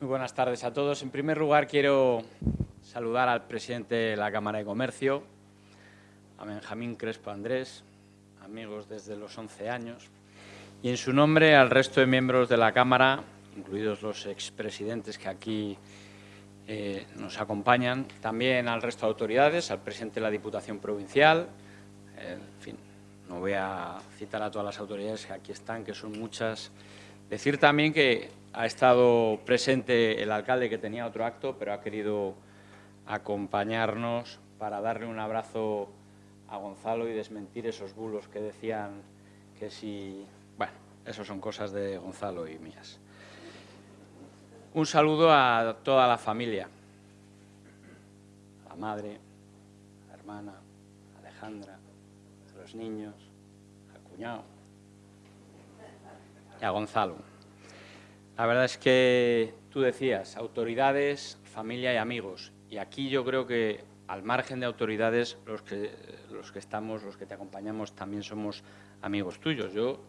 Muy buenas tardes a todos. En primer lugar, quiero saludar al presidente de la Cámara de Comercio, a Benjamín Crespo Andrés, amigos desde los 11 años, y en su nombre al resto de miembros de la Cámara, incluidos los expresidentes que aquí eh, nos acompañan, también al resto de autoridades, al presidente de la Diputación Provincial, eh, en fin, no voy a citar a todas las autoridades que aquí están, que son muchas. Decir también que ha estado presente el alcalde que tenía otro acto, pero ha querido acompañarnos para darle un abrazo a Gonzalo y desmentir esos bulos que decían que si... Bueno, eso son cosas de Gonzalo y mías. Un saludo a toda la familia, a la madre, a la hermana, a Alejandra, a los niños, al cuñado y a Gonzalo. La verdad es que tú decías, autoridades, familia y amigos. Y aquí yo creo que al margen de autoridades, los que, los que estamos, los que te acompañamos, también somos amigos tuyos. Yo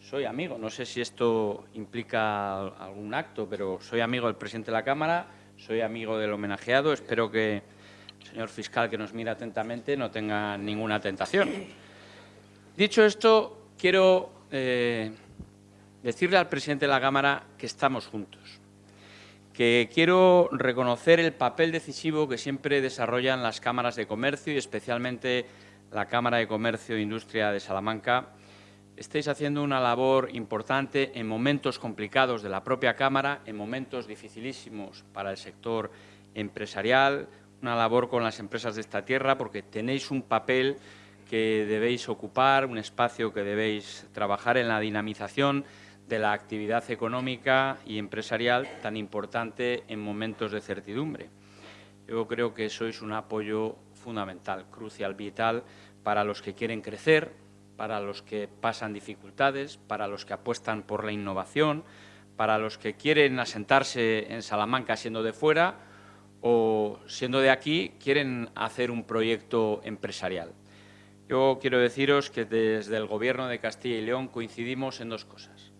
soy amigo, no sé si esto implica algún acto, pero soy amigo del presidente de la Cámara, soy amigo del homenajeado, espero que el señor fiscal que nos mira atentamente no tenga ninguna tentación. Dicho esto, quiero eh, decirle al presidente de la Cámara que estamos juntos, que quiero reconocer el papel decisivo que siempre desarrollan las cámaras de comercio y especialmente la Cámara de Comercio e Industria de Salamanca. Estáis haciendo una labor importante en momentos complicados de la propia Cámara, en momentos dificilísimos para el sector empresarial, una labor con las empresas de esta tierra, porque tenéis un papel que debéis ocupar, un espacio que debéis trabajar en la dinamización de la actividad económica y empresarial tan importante en momentos de certidumbre. Yo creo que sois un apoyo fundamental, crucial, vital para los que quieren crecer, para los que pasan dificultades, para los que apuestan por la innovación, para los que quieren asentarse en Salamanca siendo de fuera o siendo de aquí quieren hacer un proyecto empresarial. Yo quiero deciros que desde el Gobierno de Castilla y León coincidimos en dos cosas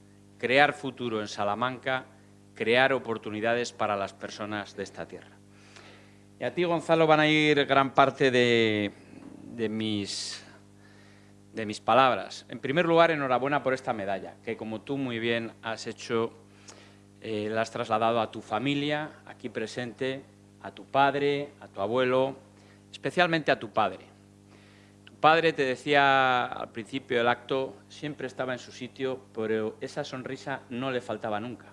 crear futuro en Salamanca, crear oportunidades para las personas de esta tierra. Y a ti, Gonzalo, van a ir gran parte de, mis, de mis palabras. En primer lugar, enhorabuena por esta medalla, que como tú muy bien has hecho, eh, la has trasladado a tu familia, aquí presente, a tu padre, a tu abuelo, especialmente a tu padre padre, te decía al principio del acto, siempre estaba en su sitio, pero esa sonrisa no le faltaba nunca.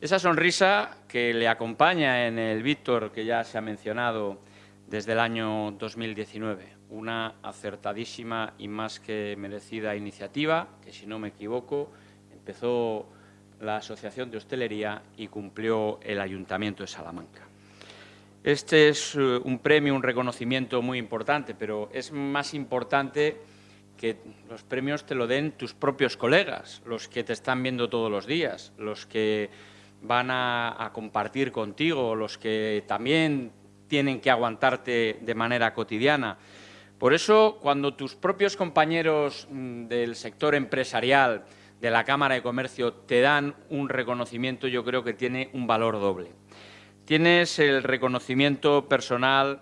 Esa sonrisa que le acompaña en el Víctor, que ya se ha mencionado desde el año 2019, una acertadísima y más que merecida iniciativa, que si no me equivoco, empezó la Asociación de Hostelería y cumplió el Ayuntamiento de Salamanca. Este es eh, un premio, un reconocimiento muy importante, pero es más importante que los premios te lo den tus propios colegas, los que te están viendo todos los días, los que van a, compartir contigo, los que también tienen que aguantarte de manera cotidiana. Por eso, cuando tus propios compañeros mm, del sector empresarial, de la Cámara de Comercio, te dan un reconocimiento, yo creo que tiene un valor doble. Tienes el reconocimiento personal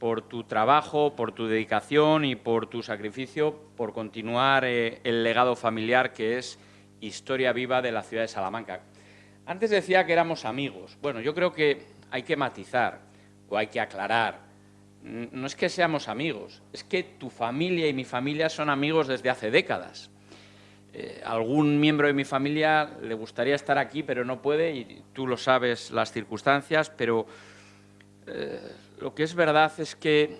por tu trabajo, por tu dedicación y por tu sacrificio por continuar eh, el legado familiar que es historia viva de la ciudad de Salamanca. Antes decía que éramos amigos. Bueno, yo creo que hay que matizar o hay que aclarar. No es que seamos amigos, es que tu familia y mi familia son amigos desde hace décadas. Eh, algún miembro de mi familia le gustaría estar aquí, pero no puede, y tú lo sabes las circunstancias, pero eh, lo que es verdad es que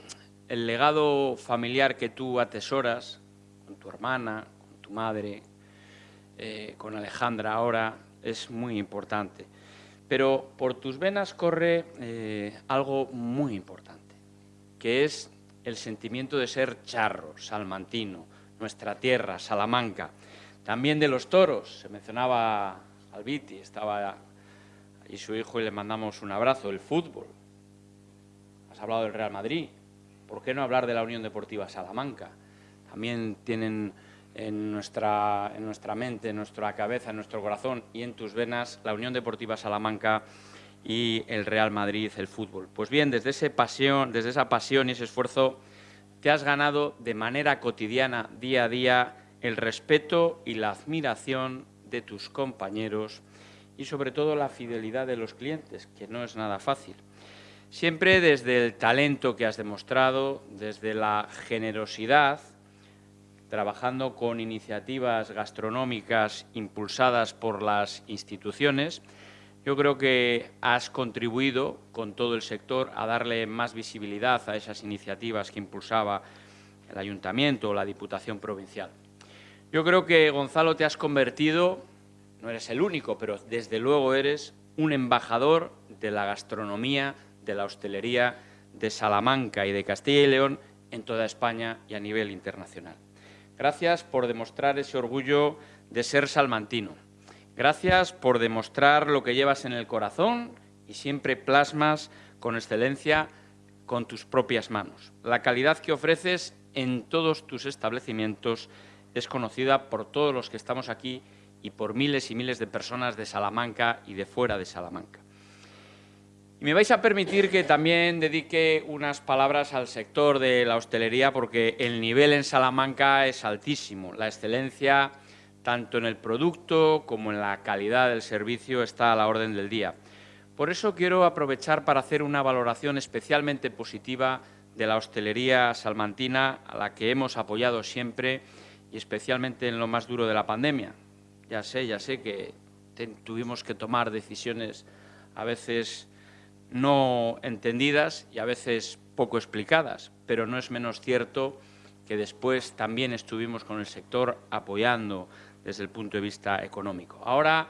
el legado familiar que tú atesoras, con tu hermana, con tu madre, eh, con Alejandra ahora, es muy importante. Pero por tus venas corre algo muy importante, que es el sentimiento de ser charro, salmantino, nuestra tierra, Salamanca. También de los toros, se mencionaba Albiti, estaba y su hijo y le mandamos un abrazo. El fútbol, has hablado del Real Madrid, ¿por qué no hablar de la Unión Deportiva Salamanca? También tienen en nuestra, en nuestra mente, en nuestra cabeza, en nuestro corazón y en tus venas la Unión Deportiva Salamanca y el Real Madrid, el fútbol. Pues bien, desde, ese pasión, desde esa pasión y ese esfuerzo te has ganado de manera cotidiana, día a día, el respeto y la admiración de tus compañeros y sobre todo la fidelidad de los clientes, que no es nada fácil. Siempre desde el talento que has demostrado, desde la generosidad, trabajando con iniciativas gastronómicas impulsadas por las instituciones, yo creo que has contribuido con todo el sector a darle más visibilidad a esas iniciativas que impulsaba el Ayuntamiento o la Diputación Provincial. Yo creo que, Gonzalo, te has convertido, no eres el único, pero desde luego eres un embajador de la gastronomía, de la hostelería de Salamanca y de Castilla y León en toda España y a nivel internacional. Gracias por demostrar ese orgullo de ser salmantino. Gracias por demostrar lo que llevas en el corazón y siempre plasmas con excelencia con tus propias manos. La calidad que ofreces en todos tus establecimientos es conocida por todos los que estamos aquí y por miles y miles de personas de Salamanca y de fuera de Salamanca. Y me vais a permitir que también dedique unas palabras al sector de la hostelería porque el nivel en Salamanca es altísimo. La excelencia, tanto en el producto como en la calidad del servicio, está a la orden del día. Por eso quiero aprovechar para hacer una valoración especialmente positiva de la hostelería salmantina, a la que hemos apoyado siempre y especialmente en lo más duro de la pandemia. Ya sé, ya sé que tuvimos que tomar decisiones a veces no entendidas y a veces poco explicadas, pero no es menos cierto que después también estuvimos con el sector apoyando desde el punto de vista económico. Ahora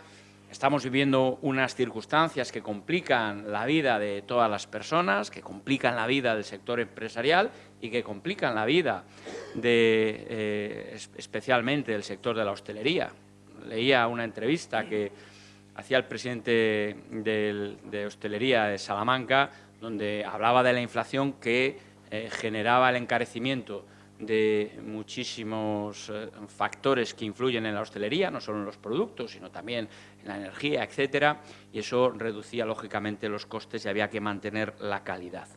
estamos viviendo unas circunstancias que complican la vida de todas las personas, que complican la vida del sector empresarial y que complican la vida de, eh, especialmente del sector de la hostelería. Leía una entrevista que hacía el presidente de, hostelería de Salamanca, donde hablaba de la inflación que eh, generaba el encarecimiento de muchísimos eh, factores que influyen en la hostelería, no solo en los productos, sino también en la energía, etcétera, y eso reducía lógicamente los costes y había que mantener la calidad.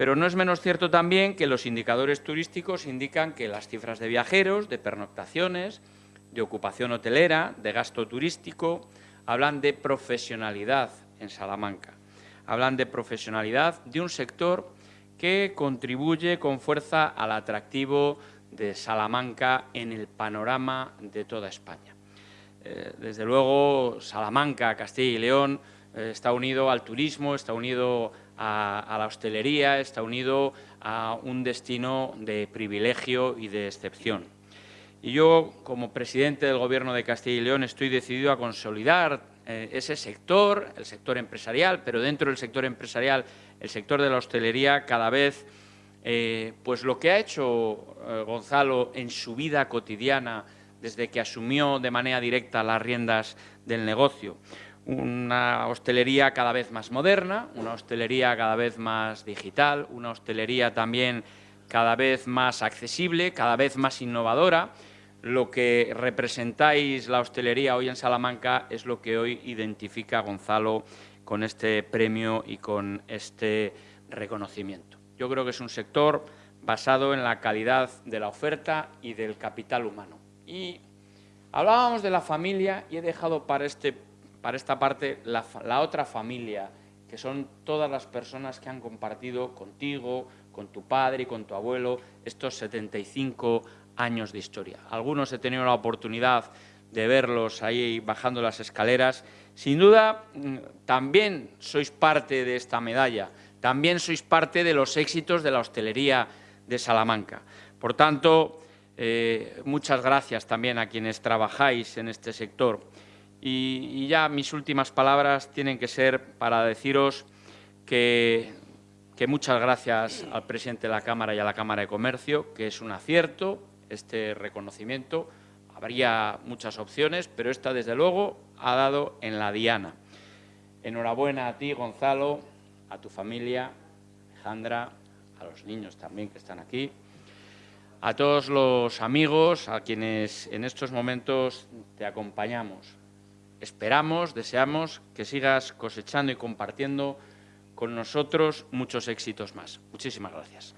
Pero no es menos cierto también que los indicadores turísticos indican que las cifras de viajeros, de pernoctaciones, de ocupación hotelera, de gasto turístico, hablan de profesionalidad en Salamanca. Hablan de profesionalidad de un sector que contribuye con fuerza al atractivo de Salamanca en el panorama de toda España. Eh, desde luego, Salamanca, Castilla y León, eh, está unido al turismo, está unido a, la hostelería, está unido a un destino de privilegio y de excepción. Y yo, como presidente del Gobierno de Castilla y León, estoy decidido a consolidar eh, ese sector, el sector empresarial, pero dentro del sector empresarial, el sector de la hostelería, cada vez, eh, pues lo que ha hecho eh, Gonzalo en su vida cotidiana, desde que asumió de manera directa las riendas del negocio, una hostelería cada vez más moderna, una hostelería cada vez más digital, una hostelería también cada vez más accesible, cada vez más innovadora. Lo que representáis la hostelería hoy en Salamanca es lo que hoy identifica a Gonzalo con este premio y con este reconocimiento. Yo creo que es un sector basado en la calidad de la oferta y del capital humano. Y hablábamos de la familia y he dejado para este para esta parte la, otra familia, que son todas las personas que han compartido contigo, con tu padre y con tu abuelo estos 75 años de historia. Algunos he tenido la oportunidad de verlos ahí bajando las escaleras. Sin duda, mm, también sois parte de esta medalla, también sois parte de los éxitos de la hostelería de Salamanca. Por tanto, eh, muchas gracias también a quienes trabajáis en este sector. Y, ya mis últimas palabras tienen que ser para deciros que, que muchas gracias al presidente de la Cámara y a la Cámara de Comercio, que es un acierto este reconocimiento. Habría muchas opciones, pero esta, desde luego, ha dado en la diana. Enhorabuena a ti, Gonzalo, a tu familia, Alejandra, a los niños también que están aquí, a todos los amigos a quienes en estos momentos te acompañamos. Esperamos, deseamos que sigas cosechando y compartiendo con nosotros muchos éxitos más. Muchísimas gracias.